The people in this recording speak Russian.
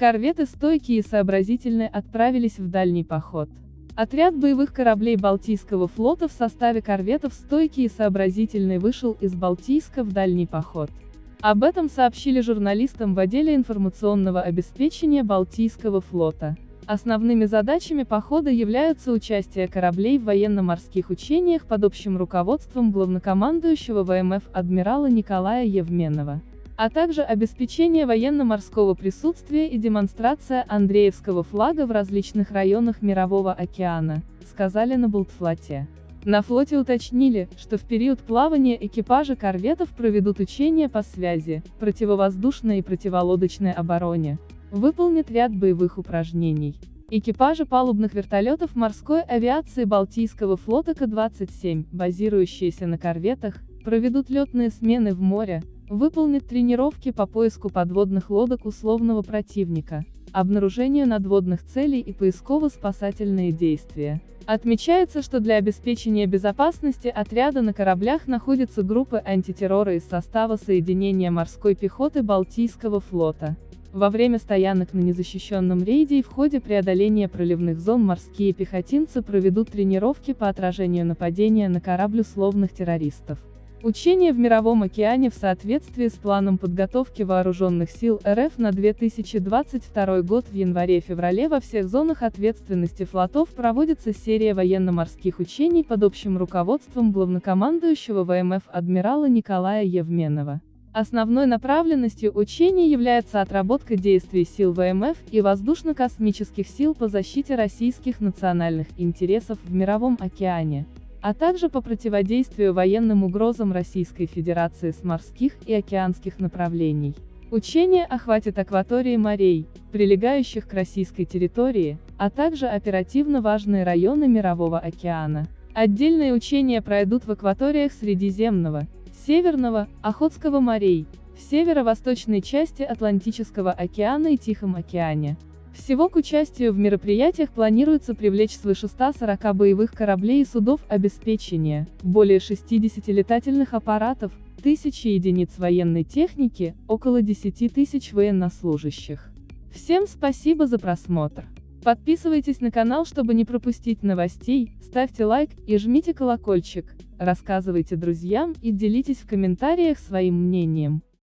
Корветы стойкие и сообразительные отправились в дальний поход. Отряд боевых кораблей Балтийского флота в составе корветов стойкий и сообразительный вышел из Балтийска в дальний поход. Об этом сообщили журналистам в отделе информационного обеспечения Балтийского флота. Основными задачами похода являются участие кораблей в военно-морских учениях под общим руководством главнокомандующего ВМФ адмирала Николая Евменова, а также обеспечение военно-морского присутствия и демонстрация Андреевского флага в различных районах Мирового океана, сказали на Болтфлоте. На флоте уточнили, что в период плавания экипажи корветов проведут учения по связи, противовоздушной и противолодочной обороне, выполнит ряд боевых упражнений. Экипажи палубных вертолетов морской авиации Балтийского флота К-27, базирующиеся на корветах, проведут летные смены в море, выполнят тренировки по поиску подводных лодок условного противника, обнаружению надводных целей и поисково-спасательные действия. Отмечается, что для обеспечения безопасности отряда на кораблях находятся группы антитеррора из состава соединения морской пехоты Балтийского флота. Во время стоянок на незащищенном рейде и в ходе преодоления проливных зон морские пехотинцы проведут тренировки по отражению нападения на корабль условных террористов. Учения в Мировом океане в соответствии с планом подготовки вооруженных сил РФ на 2022 год в январе-феврале во всех зонах ответственности флотов проводится серия военно-морских учений под общим руководством главнокомандующего ВМФ адмирала Николая Евменова. Основной направленностью учений является отработка действий сил ВМФ и воздушно-космических сил по защите российских национальных интересов в Мировом океане, а также по противодействию военным угрозам Российской Федерации с морских и океанских направлений. Учение охватит акватории морей, прилегающих к российской территории, а также оперативно важные районы Мирового океана. Отдельные учения пройдут в акваториях Средиземного, Северного, Охотского морей, в северо-восточной части Атлантического океана и Тихом океане. Всего к участию в мероприятиях планируется привлечь свыше 140 боевых кораблей и судов обеспечения, более 60 летательных аппаратов, тысячи единиц военной техники, около 10 тысяч военнослужащих. Всем спасибо за просмотр. Подписывайтесь на канал, чтобы не пропустить новостей, ставьте лайк и жмите колокольчик, рассказывайте друзьям и делитесь в комментариях своим мнением.